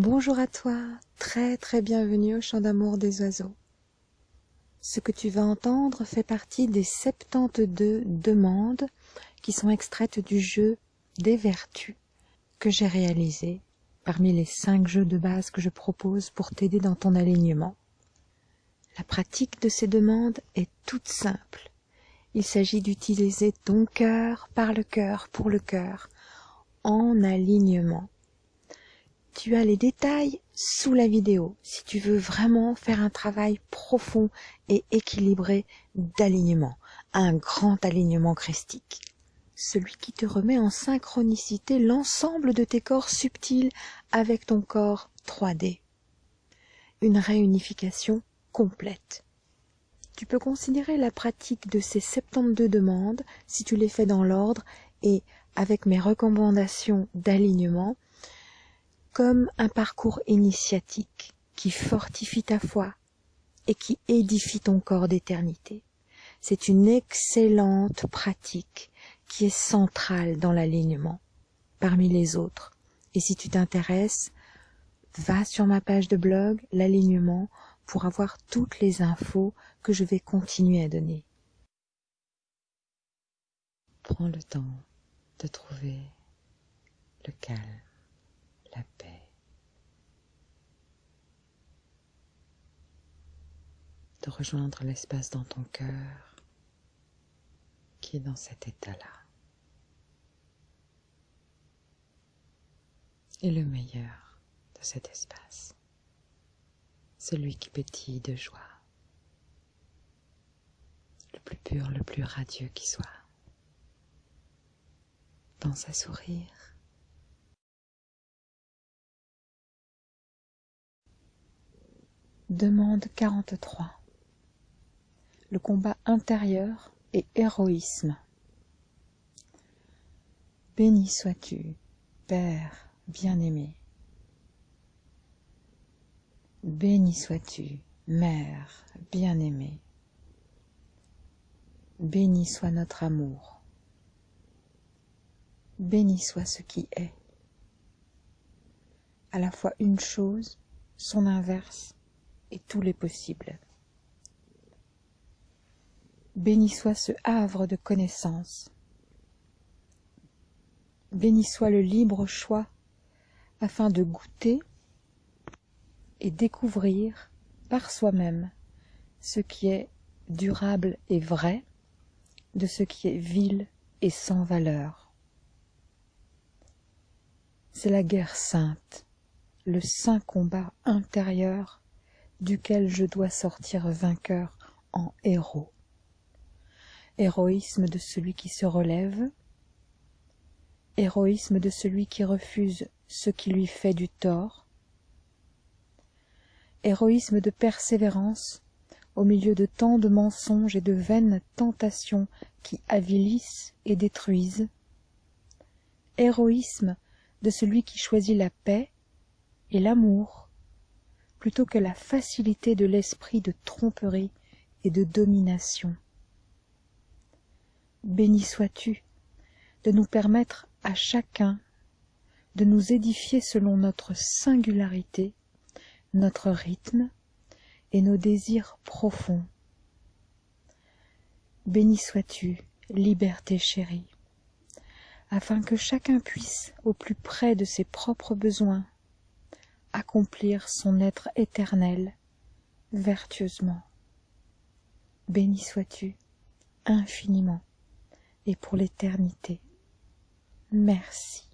Bonjour à toi, très très bienvenue au chant d'amour des oiseaux. Ce que tu vas entendre fait partie des 72 demandes qui sont extraites du jeu des vertus que j'ai réalisé parmi les 5 jeux de base que je propose pour t'aider dans ton alignement. La pratique de ces demandes est toute simple. Il s'agit d'utiliser ton cœur par le cœur pour le cœur en alignement tu as les détails sous la vidéo si tu veux vraiment faire un travail profond et équilibré d'alignement, un grand alignement christique. Celui qui te remet en synchronicité l'ensemble de tes corps subtils avec ton corps 3D. Une réunification complète. Tu peux considérer la pratique de ces 72 demandes, si tu les fais dans l'ordre et avec mes recommandations d'alignement, comme un parcours initiatique qui fortifie ta foi et qui édifie ton corps d'éternité. C'est une excellente pratique qui est centrale dans l'alignement parmi les autres. Et si tu t'intéresses, va sur ma page de blog, l'alignement, pour avoir toutes les infos que je vais continuer à donner. Prends le temps de trouver le calme paix. De rejoindre l'espace dans ton cœur qui est dans cet état-là. Et le meilleur de cet espace, celui qui pétille de joie, le plus pur, le plus radieux qui soit. Pense à sourire Demande 43. Le combat intérieur et héroïsme. Béni sois-tu, Père bien-aimé. Béni sois-tu, Mère bien-aimée. Béni soit notre amour. Béni soit ce qui est. À la fois une chose, son inverse, et tous les possibles. Béni soit ce havre de connaissance. Béni soit le libre choix afin de goûter et découvrir par soi-même ce qui est durable et vrai de ce qui est vil et sans valeur. C'est la guerre sainte, le saint combat intérieur duquel je dois sortir vainqueur en héros. Héroïsme de celui qui se relève, héroïsme de celui qui refuse ce qui lui fait du tort, héroïsme de persévérance au milieu de tant de mensonges et de vaines tentations qui avilissent et détruisent, héroïsme de celui qui choisit la paix et l'amour plutôt que la facilité de l'esprit de tromperie et de domination. Béni sois-tu de nous permettre à chacun de nous édifier selon notre singularité, notre rythme et nos désirs profonds. Béni sois-tu, liberté chérie, afin que chacun puisse, au plus près de ses propres besoins, accomplir son être éternel vertueusement. Béni sois-tu infiniment et pour l'éternité. Merci.